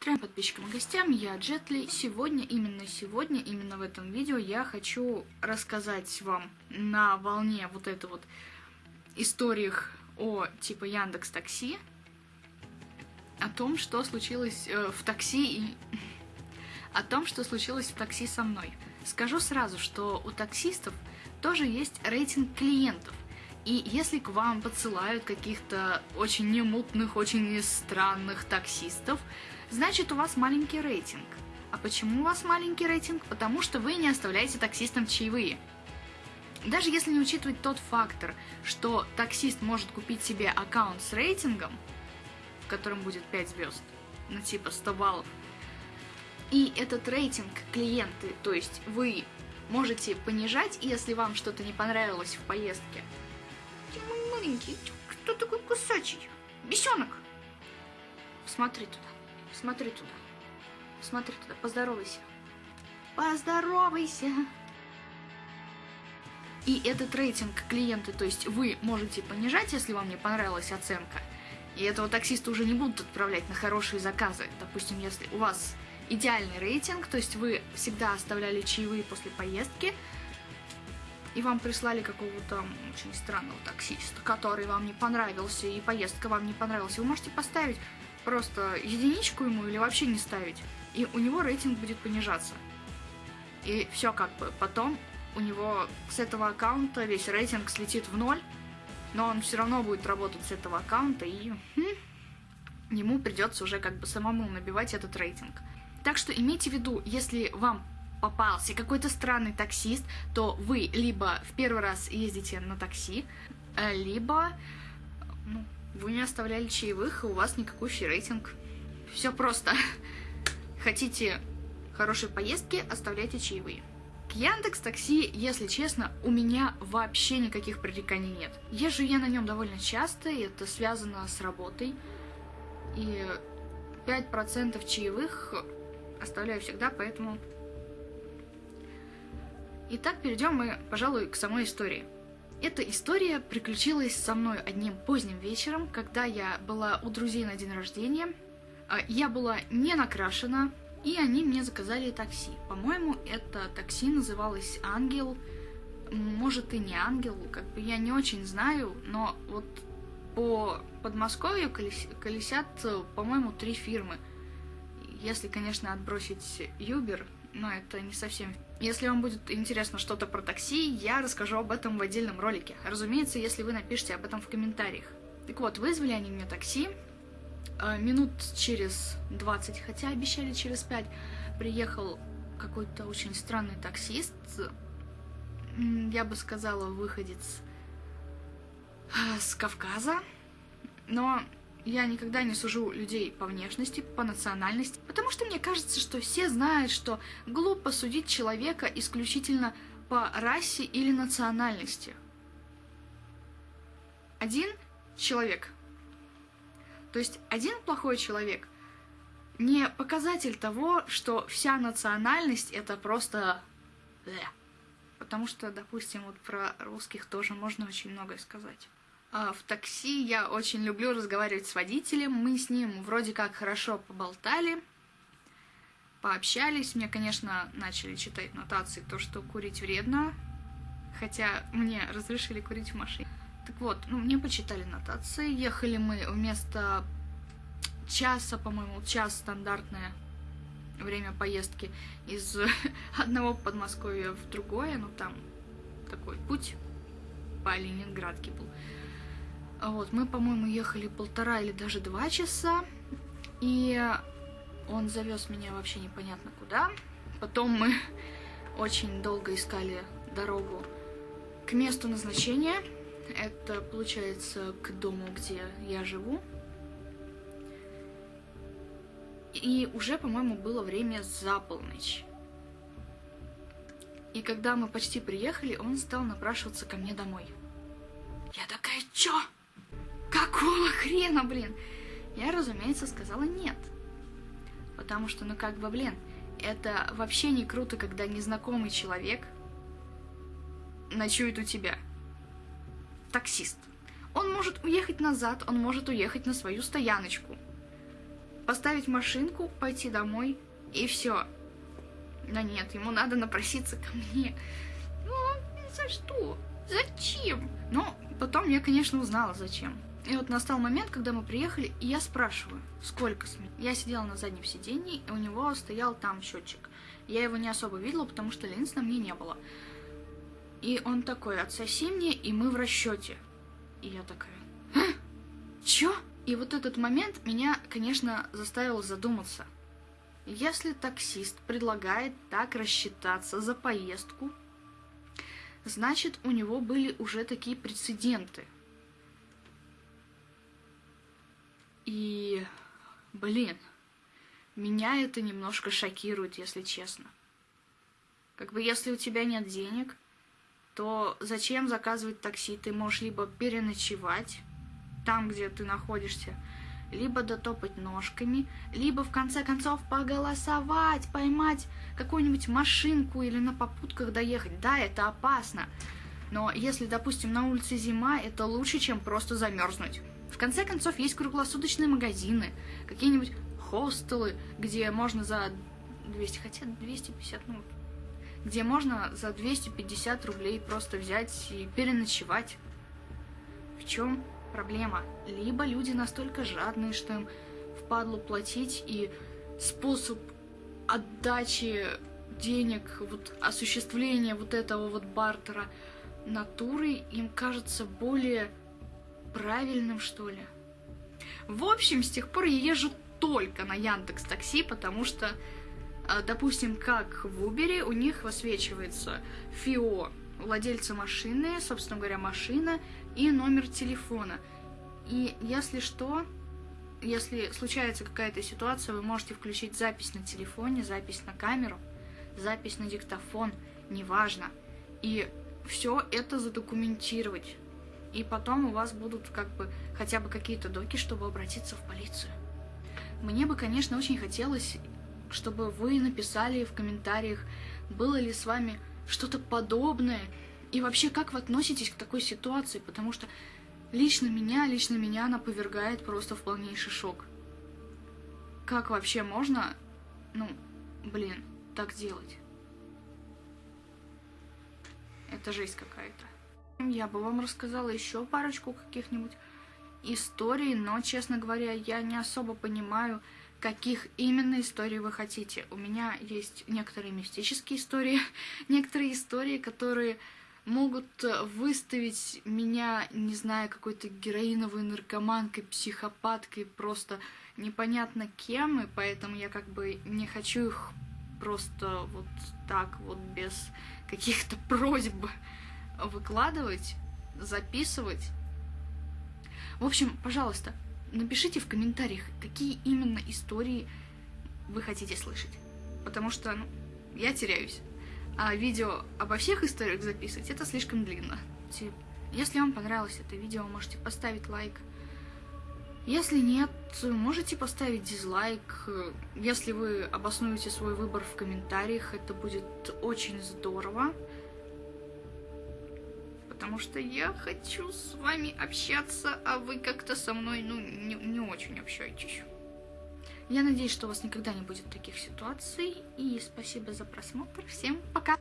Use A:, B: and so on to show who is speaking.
A: Трем подписчикам и гостям, я Джетли. Сегодня, именно сегодня, именно в этом видео я хочу рассказать вам на волне вот этой вот историях о типа Яндекс Такси, о том, что случилось э, в такси и о том, что случилось в такси со мной. Скажу сразу, что у таксистов тоже есть рейтинг клиентов. И если к вам подсылают каких-то очень немутных, очень странных таксистов, значит у вас маленький рейтинг. А почему у вас маленький рейтинг? Потому что вы не оставляете таксистам чаевые. Даже если не учитывать тот фактор, что таксист может купить себе аккаунт с рейтингом, в котором будет 5 звезд, ну типа 100 баллов, и этот рейтинг клиенты, то есть вы можете понижать, если вам что-то не понравилось в поездке. Маленький, кто такой кусачий? Бесенок! Смотри туда. Смотри туда. Смотри туда. Поздоровайся. Поздоровайся. И этот рейтинг клиента, то есть вы можете понижать, если вам не понравилась оценка. И этого таксиста уже не будут отправлять на хорошие заказы. Допустим, если у вас идеальный рейтинг, то есть вы всегда оставляли чаевые после поездки, и вам прислали какого-то очень странного таксиста, который вам не понравился, и поездка вам не понравилась, вы можете поставить просто единичку ему или вообще не ставить, и у него рейтинг будет понижаться. И все как бы. Потом у него с этого аккаунта весь рейтинг слетит в ноль, но он все равно будет работать с этого аккаунта, и хм, ему придется уже как бы самому набивать этот рейтинг. Так что имейте в виду, если вам попался какой-то странный таксист, то вы либо в первый раз ездите на такси, э, либо ну, вы не оставляли чаевых, и у вас никакущий рейтинг. Все просто. Хотите хорошей поездки, оставляйте чаевые. К Яндекс Такси, если честно, у меня вообще никаких пререканий нет. Езжу я на нем довольно часто, и это связано с работой. И 5% чаевых оставляю всегда, поэтому... Итак, перейдем мы, пожалуй, к самой истории. Эта история приключилась со мной одним поздним вечером, когда я была у друзей на день рождения. А, я была не накрашена, и они мне заказали такси. По-моему, это такси называлось «Ангел». Может и не «Ангел», как бы я не очень знаю, но вот по Подмосковью колесят, по-моему, три фирмы. Если, конечно, отбросить Юбер, но это не совсем... Если вам будет интересно что-то про такси, я расскажу об этом в отдельном ролике. Разумеется, если вы напишите об этом в комментариях. Так вот, вызвали они мне такси. Э, минут через 20, хотя обещали через 5, приехал какой-то очень странный таксист. Я бы сказала, выходец э, с Кавказа. Но я никогда не сужу людей по внешности, по национальности, потому что мне кажется, что все знают, что глупо судить человека исключительно по расе или национальности. Один человек, то есть один плохой человек, не показатель того, что вся национальность это просто... Потому что, допустим, вот про русских тоже можно очень многое сказать. А, в такси я очень люблю разговаривать с водителем. Мы с ним вроде как хорошо поболтали, пообщались. Мне, конечно, начали читать нотации, то, что курить вредно, хотя мне разрешили курить в машине. Так вот, ну, мне почитали нотации. Ехали мы вместо часа, по-моему, час стандартное время поездки из одного Подмосковья в другое, ну там такой путь по Ленинградке был. А вот, мы, по-моему, ехали полтора или даже два часа, и он завез меня вообще непонятно куда. Потом мы очень долго искали дорогу к месту назначения. Это, получается, к дому, где я живу. И уже, по-моему, было время за полночь. И когда мы почти приехали, он стал напрашиваться ко мне домой. Я такая, чё? Какого хрена, блин? Я, разумеется, сказала нет. Потому что, ну как бы, блин, это вообще не круто, когда незнакомый человек ночует у тебя. Таксист. Он может уехать назад, он может уехать на свою стояночку. поставить машинку, пойти домой, и все. Да нет, ему надо напроситься ко мне. Ну, за что? Зачем? Но потом я, конечно, узнала, зачем. И вот настал момент, когда мы приехали, и я спрашиваю, сколько смен. Я сидела на заднем сиденье, и у него стоял там счетчик. Я его не особо видела, потому что линз на мне не было. И он такой, отсоси мне, и мы в расчете. И я такая, а? чё? И вот этот момент меня, конечно, заставил задуматься. Если таксист предлагает так рассчитаться за поездку, значит, у него были уже такие прецеденты. И, блин, меня это немножко шокирует, если честно. Как бы если у тебя нет денег, то зачем заказывать такси? Ты можешь либо переночевать там, где ты находишься, либо дотопать ножками, либо в конце концов поголосовать, поймать какую-нибудь машинку или на попутках доехать. Да, это опасно, но если, допустим, на улице зима, это лучше, чем просто замерзнуть. В конце концов, есть круглосуточные магазины, какие-нибудь хостелы, где можно за 200, хотя 250, ну, где можно за 250 рублей просто взять и переночевать. В чем проблема? Либо люди настолько жадные, что им впадло платить, и способ отдачи денег, вот осуществления вот этого вот бартера натурой им кажется более правильным, что ли. В общем, с тех пор я езжу только на Яндекс Такси, потому что, а, допустим, как в Uber, у них высвечивается ФИО владельца машины, собственно говоря, машина и номер телефона. И если что, если случается какая-то ситуация, вы можете включить запись на телефоне, запись на камеру, запись на диктофон, неважно. И все это задокументировать. И потом у вас будут как бы хотя бы какие-то доки, чтобы обратиться в полицию. Мне бы, конечно, очень хотелось, чтобы вы написали в комментариях, было ли с вами что-то подобное, и вообще, как вы относитесь к такой ситуации, потому что лично меня, лично меня она повергает просто в полнейший шок. Как вообще можно, ну, блин, так делать? Это жесть какая-то. Я бы вам рассказала еще парочку каких-нибудь историй, но, честно говоря, я не особо понимаю, каких именно историй вы хотите. У меня есть некоторые мистические истории, некоторые истории, которые могут выставить меня, не знаю, какой-то героиновой наркоманкой, психопаткой, просто непонятно кем, и поэтому я как бы не хочу их просто вот так вот без каких-то просьб выкладывать, записывать. В общем, пожалуйста, напишите в комментариях, какие именно истории вы хотите слышать. Потому что ну, я теряюсь. А видео обо всех историях записывать, это слишком длинно. Если вам понравилось это видео, можете поставить лайк. Если нет, можете поставить дизлайк. Если вы обоснуете свой выбор в комментариях, это будет очень здорово потому что я хочу с вами общаться, а вы как-то со мной, ну, не, не очень общаетесь. Я надеюсь, что у вас никогда не будет таких ситуаций, и спасибо за просмотр. Всем пока!